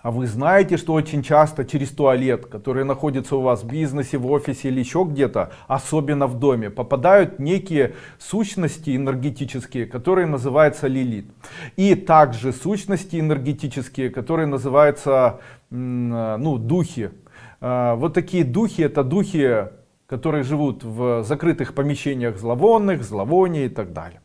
А вы знаете, что очень часто через туалет, который находится у вас в бизнесе, в офисе или еще где-то, особенно в доме, попадают некие сущности энергетические, которые называются лилит. И также сущности энергетические, которые называются ну, духи. А, вот такие духи, это духи, которые живут в закрытых помещениях зловонных, зловоний и так далее.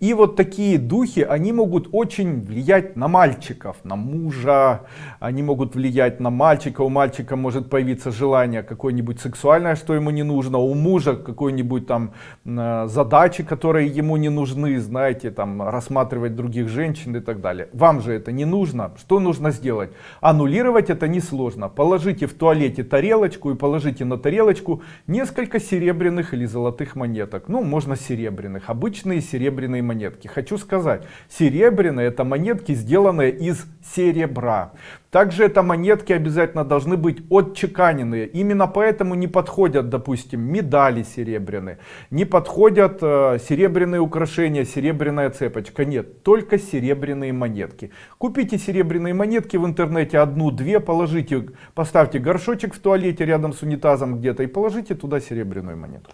И вот такие духи, они могут очень влиять на мальчиков, на мужа, они могут влиять на мальчика, у мальчика может появиться желание какое-нибудь сексуальное, что ему не нужно, у мужа какой-нибудь там э, задачи, которые ему не нужны, знаете, там рассматривать других женщин и так далее. Вам же это не нужно, что нужно сделать? Аннулировать это несложно, положите в туалете тарелочку и положите на тарелочку несколько серебряных или золотых монеток, ну можно серебряных, обычные серебряные серебряные монетки. Хочу сказать, серебряные это монетки, сделанные из серебра. Также это монетки обязательно должны быть отчеканенные. Именно поэтому не подходят, допустим, медали серебряные, не подходят э, серебряные украшения, серебряная цепочка. Нет, только серебряные монетки. Купите серебряные монетки в интернете, одну-две, положите, поставьте горшочек в туалете рядом с унитазом где-то и положите туда серебряную монетку.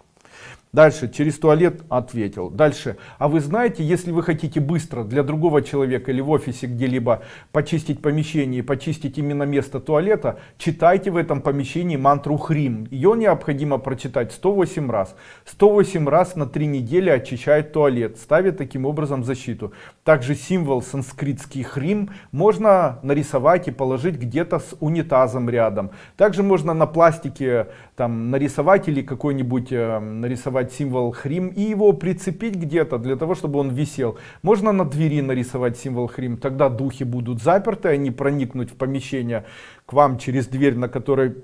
Дальше, через туалет ответил. Дальше, а вы знаете, если вы хотите быстро для другого человека или в офисе где-либо почистить помещение, почистить именно место туалета, читайте в этом помещении мантру Хрим. Ее необходимо прочитать 108 раз. 108 раз на 3 недели очищает туалет, ставит таким образом защиту. Также символ санскритский Хрим можно нарисовать и положить где-то с унитазом рядом. Также можно на пластике там нарисовать или какой-нибудь э, нарисовать нарисовать символ хрим и его прицепить где-то для того, чтобы он висел. Можно на двери нарисовать символ хрим, тогда духи будут заперты, они проникнуть в помещение к вам через дверь, на которой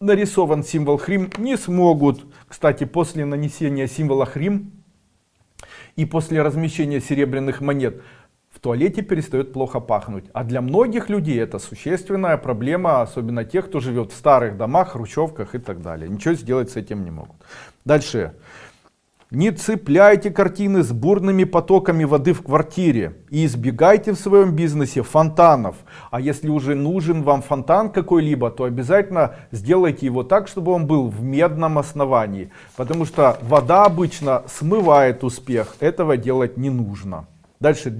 нарисован символ хрим, не смогут. Кстати, после нанесения символа хрим и после размещения серебряных монет в туалете перестает плохо пахнуть. А для многих людей это существенная проблема, особенно тех, кто живет в старых домах, хрущевках и так далее. Ничего сделать с этим не могут. Дальше. Не цепляйте картины с бурными потоками воды в квартире и избегайте в своем бизнесе фонтанов. А если уже нужен вам фонтан какой-либо, то обязательно сделайте его так, чтобы он был в медном основании. Потому что вода обычно смывает успех, этого делать не нужно. Дальше.